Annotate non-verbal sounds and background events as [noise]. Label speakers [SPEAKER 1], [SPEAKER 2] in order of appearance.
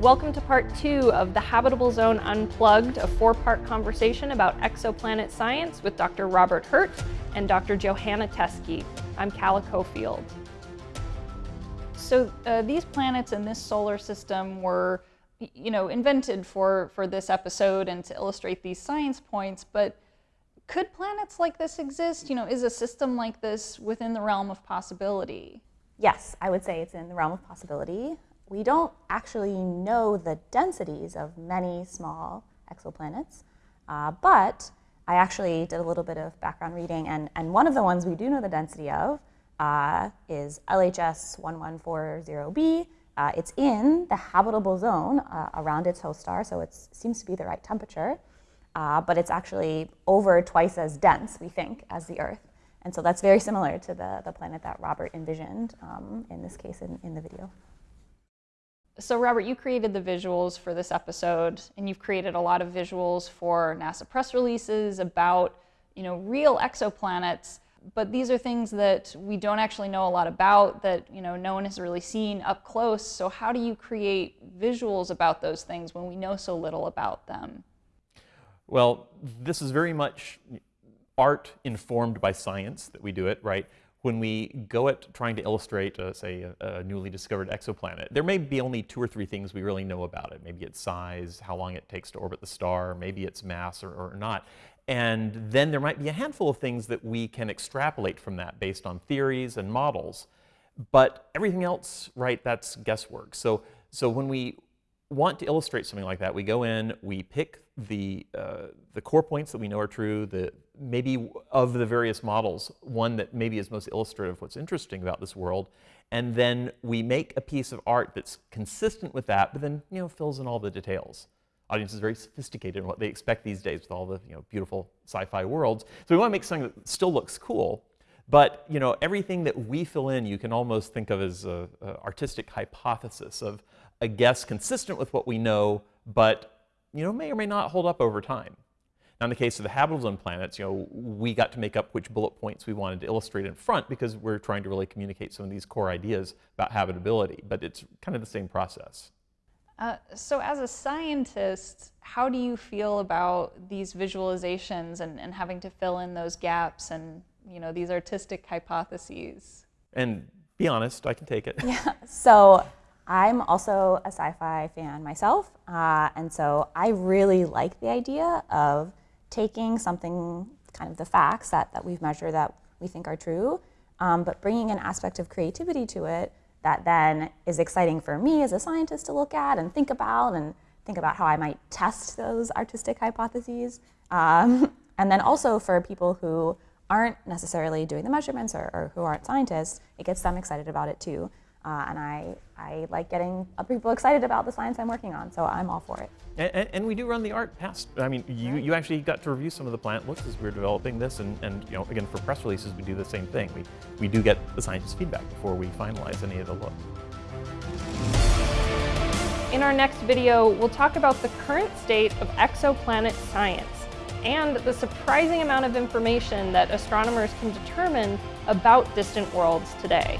[SPEAKER 1] Welcome to part two of the Habitable Zone Unplugged, a four-part conversation about exoplanet science with Dr. Robert Hurt and Dr. Johanna Teske. I'm Calla Cofield.
[SPEAKER 2] So uh, these planets in this solar system were, you know, invented for, for this episode and to illustrate these science points, but could planets like this exist? You know, is a system like this within the realm of possibility?
[SPEAKER 3] Yes, I would say it's in the realm of possibility we don't actually know the densities of many small exoplanets, uh, but I actually did a little bit of background reading, and, and one of the ones we do know the density of uh, is LHS 1140b. Uh, it's in the habitable zone uh, around its host star, so it seems to be the right temperature, uh, but it's actually over twice as dense, we think, as the Earth. And so that's very similar to the, the planet that Robert envisioned, um, in this case in, in the video.
[SPEAKER 2] So Robert, you created the visuals for this episode, and you've created a lot of visuals for NASA press releases about, you know, real exoplanets. But these are things that we don't actually know a lot about, that you know no one has really seen up close. So how do you create visuals about those things when we know so little about them?
[SPEAKER 4] Well, this is very much art informed by science that we do it, right? When we go at trying to illustrate, uh, say, a, a, newly discovered exoplanet, there may be only two or three things we really know about it. Maybe its size, how long it takes to orbit the star, maybe its mass or, or not. And then there might be a handful of things that we can extrapolate from that based on theories and models. But everything else, right, that's guesswork. So, so when we want to illustrate something like that, we go in, we pick the, uh, the core points that we know are true, the, maybe of the various models, one that maybe is most illustrative of what's interesting about this world, and then we make a piece of art that's consistent with that, but then you know fills in all the details. Audience is very sophisticated in what they expect these days with all the you know beautiful sci-fi worlds. So we want to make something that still looks cool, but you know everything that we fill in, you can almost think of as an artistic hypothesis of a guess consistent with what we know, but you know may or may not hold up over time. Now, in the case of the habitable zone planets, you know, we got to make up which bullet points we wanted to illustrate in front because we're trying to really communicate some of these core ideas about habitability, but it's kind of the same process.
[SPEAKER 2] Uh, so as a scientist, how do you feel about these visualizations and, and having to fill in those gaps and, you know, these artistic hypotheses?
[SPEAKER 4] And be honest, I can take it. [laughs]
[SPEAKER 3] Yeah, so I'm also a sci-fi fan myself, uh, and so I really like the idea of taking something, kind of the facts that, that we've measured that we think are true, um, but bringing an aspect of creativity to it that then is exciting for me as a scientist to look at and think about and think about how I might test those artistic hypotheses. Um, [laughs] and then also for people who aren't necessarily doing the measurements or, or, who aren't scientists, it gets them excited about it too. Uh, and I, I like getting people excited about the science I'm working on, so I'm all for it.
[SPEAKER 4] And, and, we do run the art past, I mean, you, you actually got to review some of the plant looks as we are developing this, and, and you know, again, for press releases, we do the same thing. We, we do get the scientists' feedback before we finalize any of the looks.
[SPEAKER 1] In our next video, we'll talk about the current state of exoplanet science and the surprising amount of information that astronomers can determine about distant worlds today.